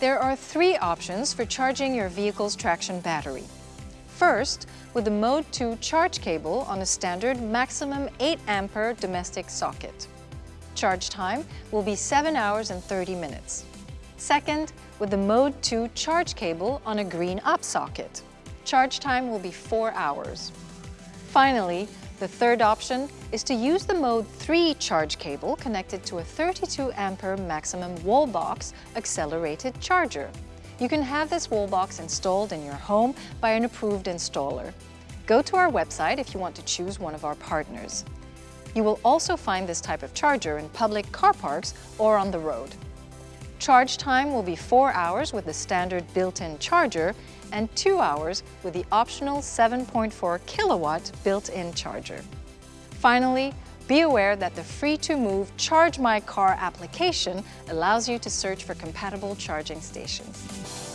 There are three options for charging your vehicle's traction battery. First, with the Mode 2 charge cable on a standard maximum 8 ampere domestic socket. Charge time will be 7 hours and 30 minutes. Second, with the Mode 2 charge cable on a Green'Up socket. Charge time will be 4 hours. Finally, the third option is to use the Mode 3 charge cable connected to a 32 ampere maximum wall box accelerated charger. You can have this wall box installed in your home by an approved installer. Go to our website if you want to choose one of our partners. You will also find this type of charger in public car parks or on the road. Charge time will be 4 hours with the standard built-in charger and 2 hours with the optional 7.4 kilowatt built-in charger. Finally, be aware that the Free2Move Charge My Car application allows you to search for compatible charging stations.